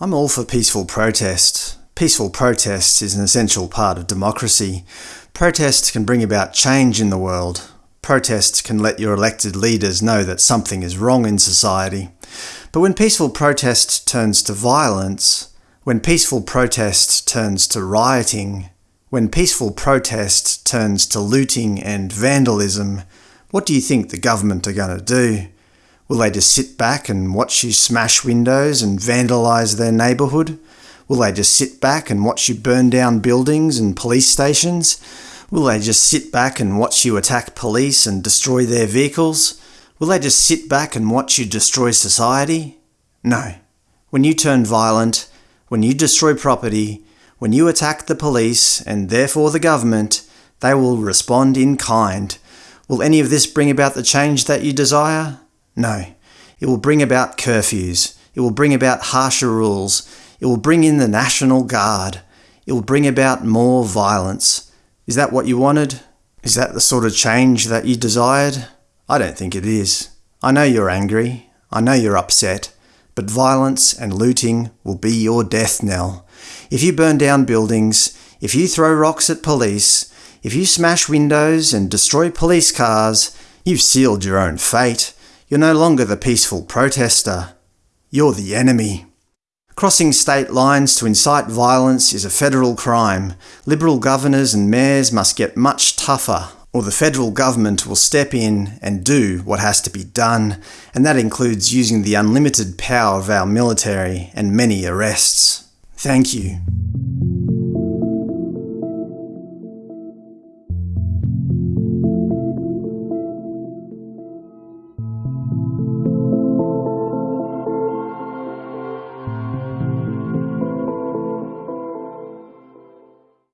I'm all for peaceful protest. Peaceful protest is an essential part of democracy. Protest can bring about change in the world. Protest can let your elected leaders know that something is wrong in society. But when peaceful protest turns to violence, when peaceful protest turns to rioting, when peaceful protest turns to looting and vandalism, what do you think the government are going to do? Will they just sit back and watch you smash windows and vandalise their neighbourhood? Will they just sit back and watch you burn down buildings and police stations? Will they just sit back and watch you attack police and destroy their vehicles? Will they just sit back and watch you destroy society? No. When you turn violent, when you destroy property, when you attack the police and therefore the government, they will respond in kind. Will any of this bring about the change that you desire? No. It will bring about curfews. It will bring about harsher rules. It will bring in the National Guard. It will bring about more violence. Is that what you wanted? Is that the sort of change that you desired? I don't think it is. I know you're angry. I know you're upset. But violence and looting will be your death knell. If you burn down buildings, if you throw rocks at police, if you smash windows and destroy police cars, you've sealed your own fate. You're no longer the peaceful protester. You're the enemy. Crossing state lines to incite violence is a federal crime. Liberal governors and mayors must get much tougher, or the federal government will step in and do what has to be done, and that includes using the unlimited power of our military and many arrests. Thank you.